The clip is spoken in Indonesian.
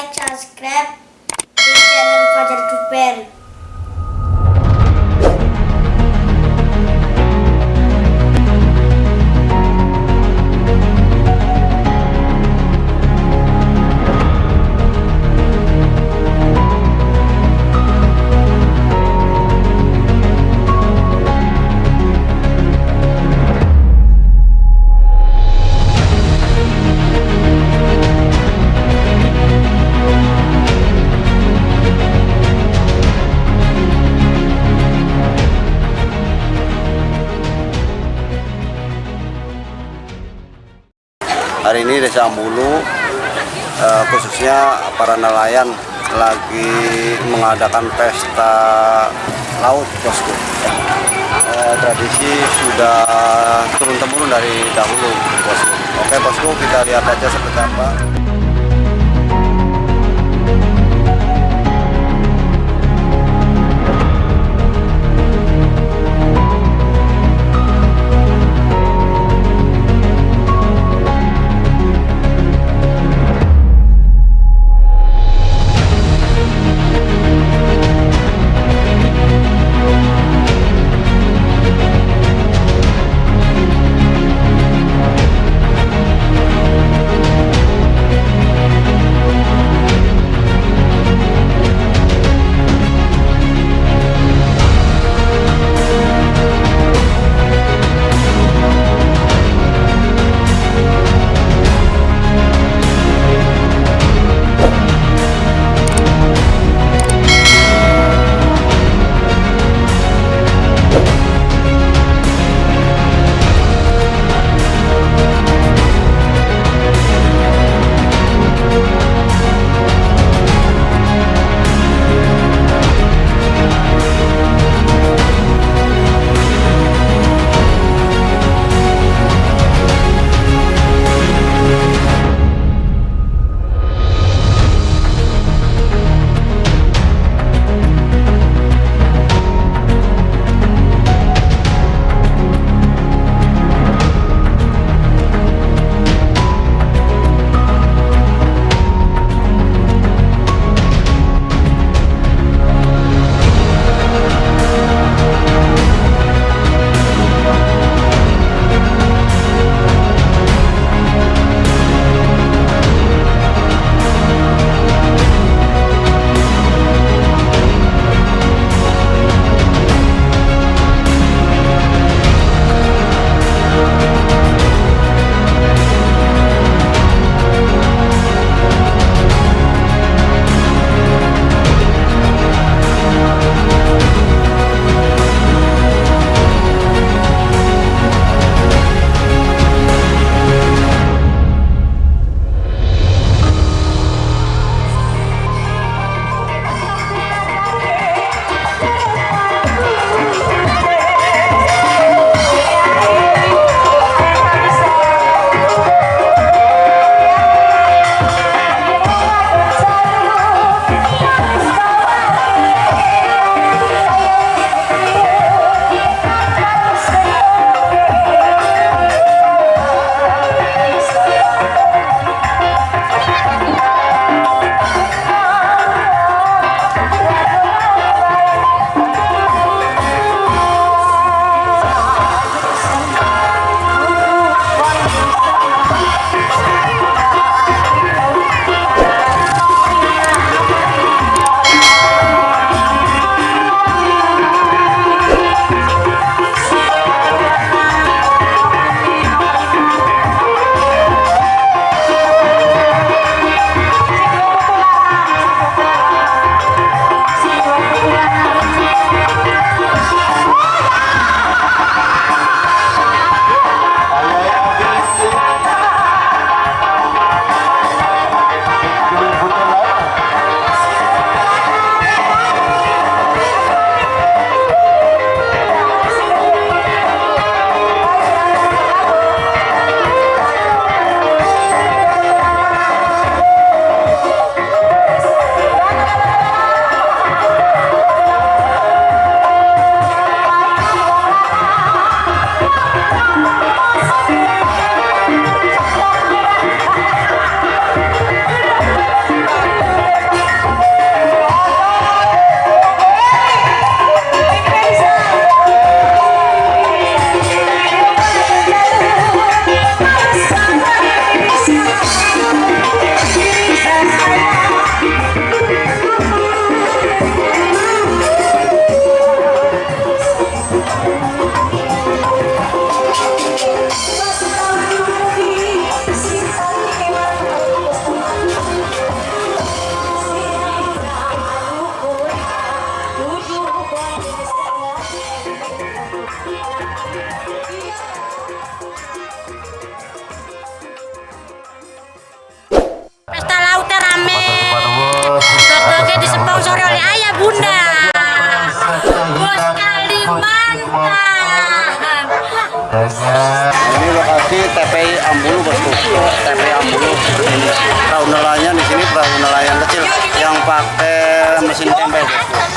Like, subscribe di channel Fajar Duper. Hari ini Desa Ambulu eh, khususnya para nelayan lagi mengadakan pesta laut bosku. Eh, tradisi sudah turun temurun dari dahulu bosku. Oke bosku kita lihat aja seperti apa. 瞬间败得